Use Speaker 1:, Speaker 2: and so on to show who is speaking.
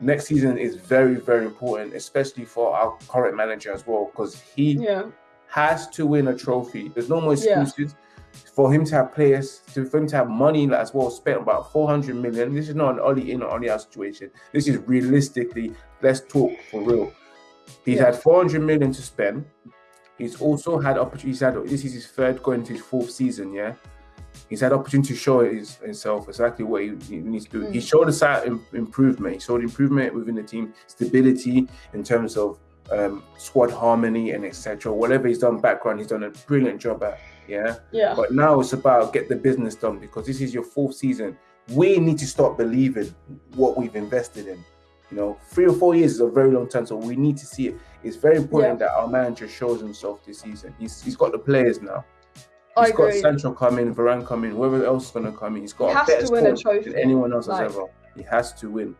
Speaker 1: next season is very, very important, especially for our current manager as well, because he
Speaker 2: Yeah.
Speaker 1: has to win a trophy. There's no more
Speaker 2: Yeah.
Speaker 1: excuses. For him to have players, to for him to have money as well, spent about 400 million. This is not an Ole in or out situation. This is realistically, let's talk for real. He's
Speaker 2: Yeah.
Speaker 1: had 400 million to spend. He's also had opportunities. Had this is his third going into his fourth season. Yeah, he's had opportunity to show his, himself exactly what he, he needs to do.
Speaker 2: Mm.
Speaker 1: He showed us im- improvement. He showed improvement within the team, stability in terms of um, squad harmony and etc. Whatever he's done background, he's done a brilliant job at. Yeah,
Speaker 2: Yeah.
Speaker 1: but now it's about get the business done because this is your fourth season. We need to start believing what we've invested in. You know, three or four years is a very long time, so we need to see it. It's very important that our manager shows himself this season. He's he's got the players now.
Speaker 2: I
Speaker 1: He's got
Speaker 2: agree.
Speaker 1: Sancho coming, Varane coming, whoever else is gonna come in. He's got
Speaker 2: He
Speaker 1: a better
Speaker 2: to win a trophy,
Speaker 1: than anyone else
Speaker 2: like-
Speaker 1: has ever. He has to win.